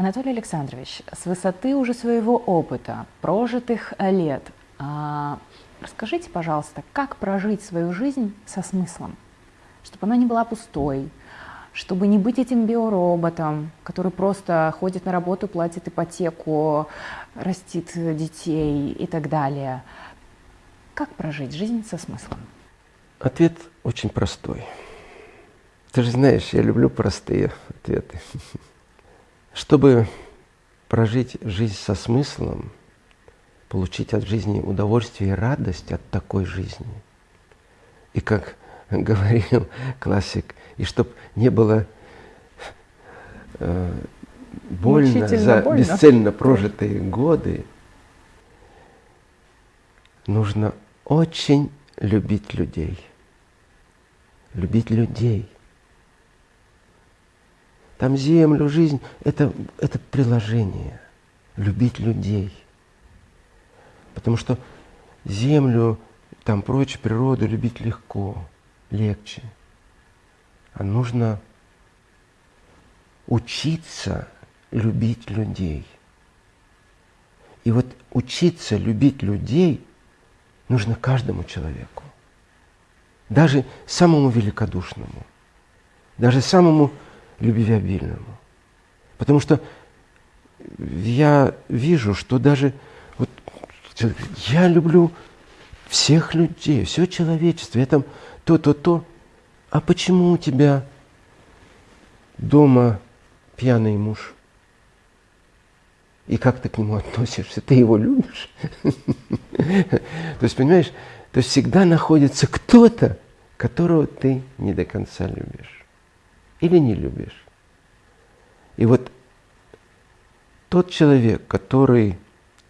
Анатолий Александрович, с высоты уже своего опыта, прожитых лет, а, расскажите, пожалуйста, как прожить свою жизнь со смыслом, чтобы она не была пустой, чтобы не быть этим биороботом, который просто ходит на работу, платит ипотеку, растит детей и так далее. Как прожить жизнь со смыслом? Ответ очень простой. Ты же знаешь, я люблю простые ответы. Чтобы прожить жизнь со смыслом, получить от жизни удовольствие и радость от такой жизни. И как говорил классик, и чтобы не было э, больно за больно. бесцельно прожитые годы, нужно очень любить людей. Любить людей. Там землю, жизнь это, – это приложение. Любить людей. Потому что землю, там прочее, природу любить легко, легче. А нужно учиться любить людей. И вот учиться любить людей нужно каждому человеку. Даже самому великодушному, даже самому любвеобильному. Потому что я вижу, что даже вот я люблю всех людей, все человечество, я там то, то, то. А почему у тебя дома пьяный муж? И как ты к нему относишься? Ты его любишь? То есть, понимаешь, то всегда находится кто-то, которого ты не до конца любишь или не любишь. И вот тот человек, который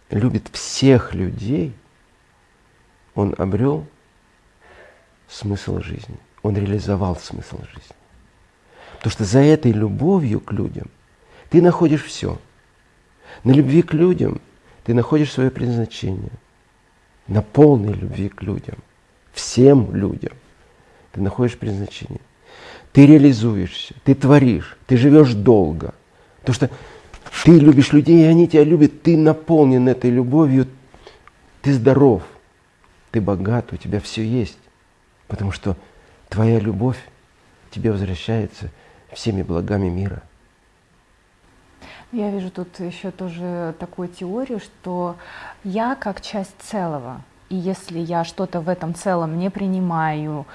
любит всех людей, он обрел смысл жизни, он реализовал смысл жизни. Потому что за этой любовью к людям ты находишь все. На любви к людям ты находишь свое предназначение. На полной любви к людям, всем людям ты находишь предназначение ты реализуешься, ты творишь, ты живешь долго. Потому что ты любишь людей, и они тебя любят, ты наполнен этой любовью, ты здоров, ты богат, у тебя все есть. Потому что твоя любовь тебе возвращается всеми благами мира. Я вижу тут еще тоже такую теорию, что я как часть целого, и если я что-то в этом целом не принимаю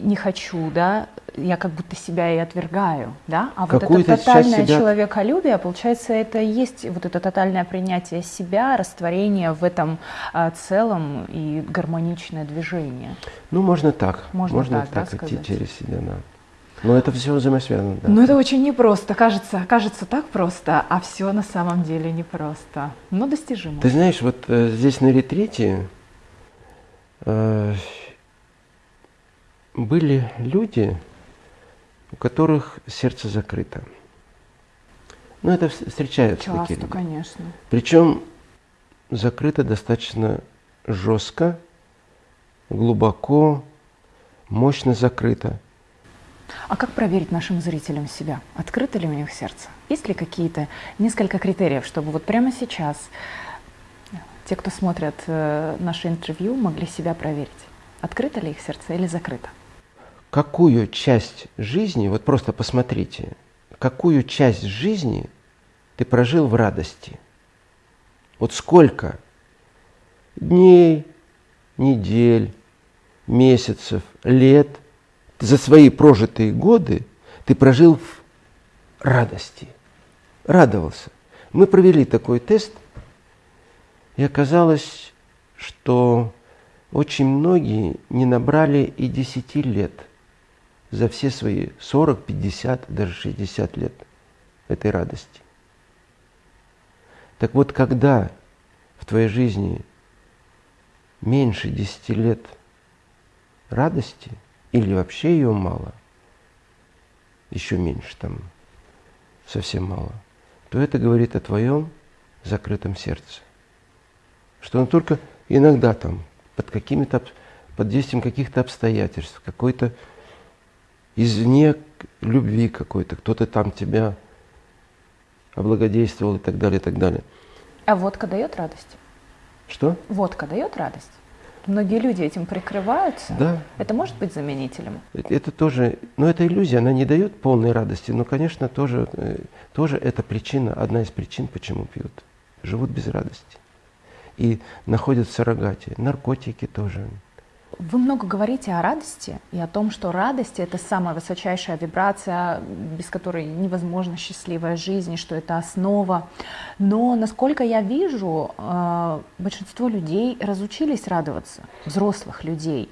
не хочу, да, я как будто себя и отвергаю, да, а вот это тотальное себя... человеколюбие, получается, это и есть вот это тотальное принятие себя, растворение в этом а, целом и гармоничное движение. Ну, можно так, можно, можно так, так да, идти сказать? через себя, да. Но это все взаимосвязано. Да. Но это очень непросто. Кажется, кажется так просто, а все на самом деле непросто. Но достижимо. Ты знаешь, вот э, здесь на ретрите э, были люди, у которых сердце закрыто. Ну, это встречаются Часто, такие люди. конечно. Причем закрыто достаточно жестко, глубоко, мощно закрыто. А как проверить нашим зрителям себя? Открыто ли у них сердце? Есть ли какие-то несколько критериев, чтобы вот прямо сейчас те, кто смотрят э, наше интервью, могли себя проверить? Открыто ли их сердце или закрыто? Какую часть жизни, вот просто посмотрите, какую часть жизни ты прожил в радости. Вот сколько дней, недель, месяцев, лет за свои прожитые годы ты прожил в радости, радовался. Мы провели такой тест, и оказалось, что очень многие не набрали и 10 лет – за все свои 40, 50, даже 60 лет этой радости. Так вот, когда в твоей жизни меньше 10 лет радости, или вообще ее мало, еще меньше там, совсем мало, то это говорит о твоем закрытом сердце. Что он только иногда там, под какими-то, под действием каких-то обстоятельств, какой-то извне любви какой-то, кто-то там тебя облагодействовал и так далее, и так далее. А водка дает радость? Что? Водка дает радость? Многие люди этим прикрываются. Да. Это может быть заменителем? Это, тоже, но это иллюзия, она не дает полной радости, но, конечно, тоже, э, тоже это причина, одна из причин, почему пьют. Живут без радости. И находят в суррогате. Наркотики тоже. Вы много говорите о радости и о том, что радость — это самая высочайшая вибрация, без которой невозможна счастливая жизнь, что это основа. Но, насколько я вижу, э, большинство людей разучились радоваться, взрослых людей.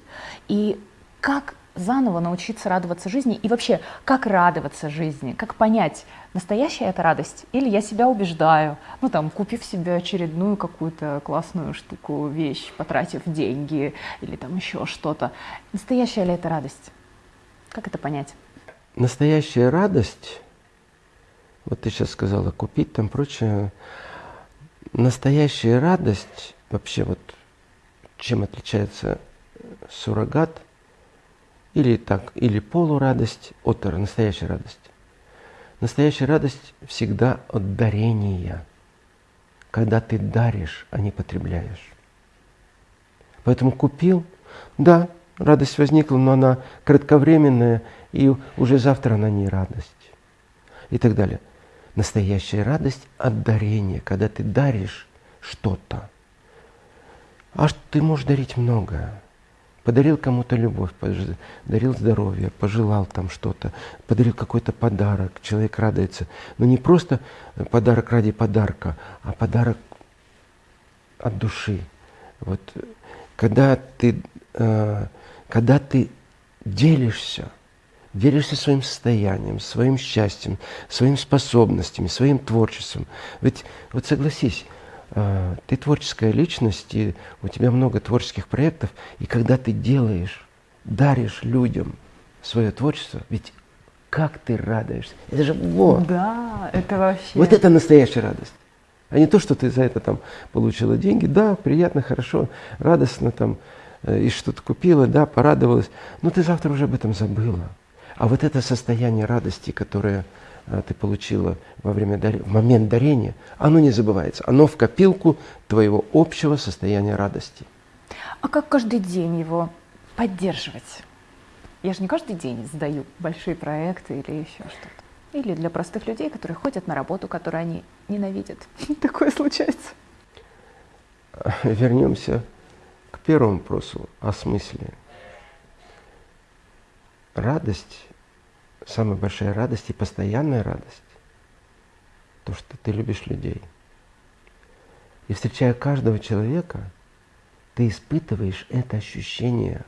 И как заново научиться радоваться жизни и вообще, как радоваться жизни, как понять, настоящая это радость или я себя убеждаю, ну там, купив себе очередную какую-то классную штуку, вещь, потратив деньги или там еще что-то. Настоящая ли это радость? Как это понять? Настоящая радость, вот ты сейчас сказала, купить там прочее, настоящая радость, вообще вот чем отличается суррогат – или так, или полурадость от настоящей радости. Настоящая радость всегда от дарения, когда ты даришь, а не потребляешь. Поэтому купил, да, радость возникла, но она кратковременная, и уже завтра она не радость. И так далее. Настоящая радость от дарения, когда ты даришь что-то. А ты можешь дарить многое подарил кому-то любовь, подарил здоровье, пожелал там что-то, подарил какой-то подарок, человек радуется. Но не просто подарок ради подарка, а подарок от души. Вот когда ты, э, когда ты делишься, делишься своим состоянием, своим счастьем, своими способностями, своим творчеством. Ведь вот согласись, ты творческая личность, и у тебя много творческих проектов, и когда ты делаешь, даришь людям свое творчество, ведь как ты радуешься. Это же вот. Да, это вообще. Вот это настоящая радость. А не то, что ты за это там получила деньги. Да, приятно, хорошо, радостно там, э, и что-то купила, да, порадовалась. Но ты завтра уже об этом забыла. А вот это состояние радости, которое ты получила во время в момент дарения, оно не забывается. Оно в копилку твоего общего состояния радости. А как каждый день его поддерживать? Я же не каждый день сдаю большие проекты или еще что-то. Или для простых людей, которые ходят на работу, которую они ненавидят. Такое случается. Вернемся к первому вопросу о смысле. Радость самая большая радость и постоянная радость, то, что ты любишь людей. И встречая каждого человека, ты испытываешь это ощущение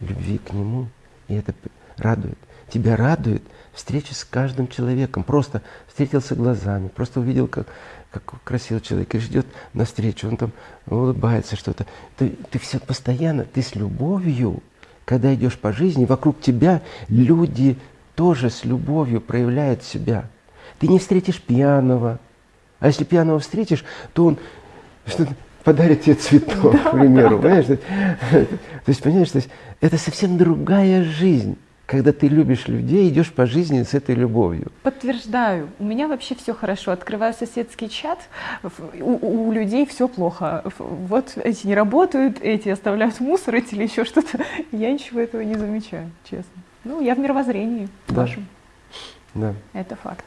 любви к нему, и это радует. Тебя радует встреча с каждым человеком. Просто встретился глазами, просто увидел, как, как красивый человек, и ждет навстречу, он там улыбается что-то. Ты, ты все постоянно, ты с любовью когда идешь по жизни, вокруг тебя люди тоже с любовью проявляют себя. Ты не встретишь пьяного. А если пьяного встретишь, то он подарит тебе цветок, да, к примеру. Да, понимаешь? Да. То есть, понимаешь, то есть, это совсем другая жизнь когда ты любишь людей, идешь по жизни с этой любовью. Подтверждаю. У меня вообще все хорошо. Открываю соседский чат, у, у людей все плохо. Вот эти не работают, эти оставляют мусор, эти или еще что-то. Я ничего этого не замечаю, честно. Ну, я в мировоззрении да. вашем. Да. Это факт.